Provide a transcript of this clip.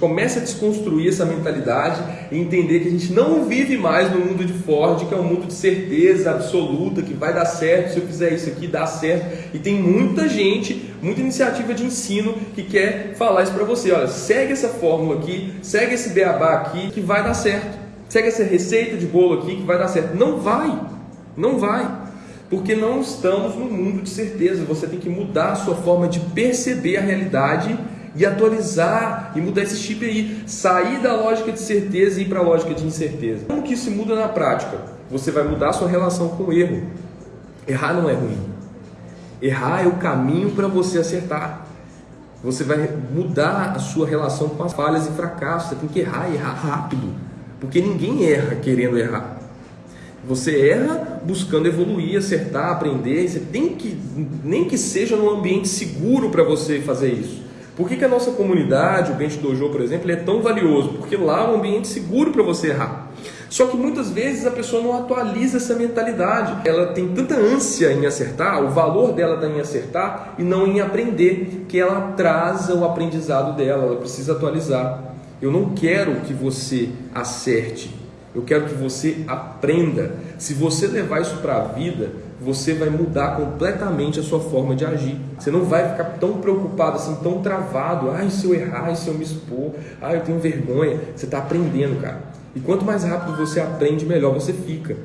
Comece a desconstruir essa mentalidade e entender que a gente não vive mais no mundo de Ford, que é um mundo de certeza absoluta, que vai dar certo, se eu fizer isso aqui, dá certo. E tem muita gente, muita iniciativa de ensino que quer falar isso para você. Olha, segue essa fórmula aqui, segue esse beabá aqui, que vai dar certo. Segue essa receita de bolo aqui, que vai dar certo. Não vai, não vai. Porque não estamos no mundo de certeza. Você tem que mudar a sua forma de perceber a realidade e atualizar e mudar esse chip aí, sair da lógica de certeza e ir para a lógica de incerteza. Como que isso muda na prática? Você vai mudar a sua relação com o erro. Errar não é ruim. Errar é o caminho para você acertar. Você vai mudar a sua relação com as falhas e fracassos. Você tem que errar e errar rápido. Porque ninguém erra querendo errar. Você erra buscando evoluir, acertar, aprender. Você tem que, nem que seja num ambiente seguro para você fazer isso. Por que, que a nossa comunidade, o Bench Dojo, por exemplo, é tão valioso? Porque lá é um ambiente seguro para você errar. Só que muitas vezes a pessoa não atualiza essa mentalidade. Ela tem tanta ânsia em acertar, o valor dela está em acertar e não em aprender, que ela atrasa o aprendizado dela, ela precisa atualizar. Eu não quero que você acerte, eu quero que você aprenda. Se você levar isso para a vida, você vai mudar completamente a sua forma de agir. Você não vai ficar tão preocupado, assim, tão travado. Ai, se eu errar, se eu me expor, ai, eu tenho vergonha. Você está aprendendo, cara. E quanto mais rápido você aprende, melhor você fica.